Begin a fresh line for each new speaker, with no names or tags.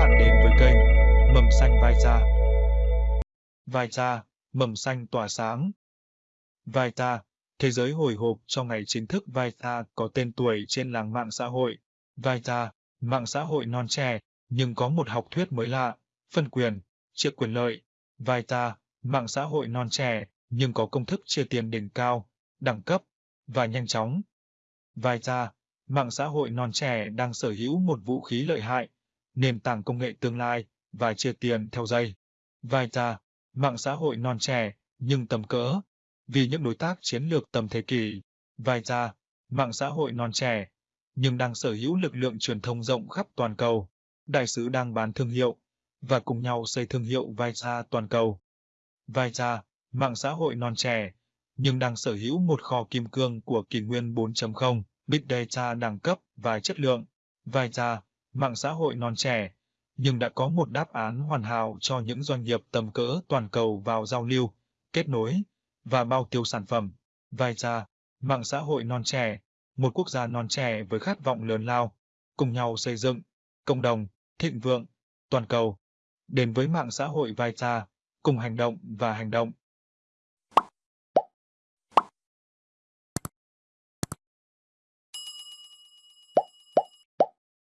bạn đến với kênh Mầm xanh vai cha. Vai cha, mầm xanh tỏa sáng. Vai cha, thế giới hồi hộp trong ngày chính thức vai cha có tên tuổi trên làng mạng xã hội. Vai cha, mạng xã hội non trẻ, nhưng có một học thuyết mới lạ, phân quyền, chia quyền lợi. Vai cha, mạng xã hội non trẻ, nhưng có công thức chia tiền đỉnh cao, đẳng cấp và nhanh chóng. Vai cha, mạng xã hội non trẻ đang sở hữu một vũ khí lợi hại, nền tảng công nghệ tương lai và chia tiền theo dây. Vai cha, mạng xã hội non trẻ nhưng tầm cỡ, vì những đối tác chiến lược tầm thế kỷ. Vai cha, mạng xã hội non trẻ nhưng đang sở hữu lực lượng truyền thông rộng khắp toàn cầu. Đại sứ đang bán thương hiệu và cùng nhau xây thương hiệu vai ra toàn cầu. Vai ra, mạng xã hội non trẻ nhưng đang sở hữu một kho kim cương của kỷ nguyên 4.0, Big Data đẳng cấp và chất lượng. Vai ra, mạng xã hội non trẻ, nhưng đã có một đáp án hoàn hảo cho những doanh nghiệp tầm cỡ toàn cầu vào giao lưu, kết nối và bao tiêu sản phẩm. Vai ra, mạng xã hội non trẻ, một quốc gia non trẻ với khát vọng lớn lao, cùng nhau xây dựng cộng đồng thịnh vượng toàn cầu. Đến với mạng xã hội vai cùng hành động và hành động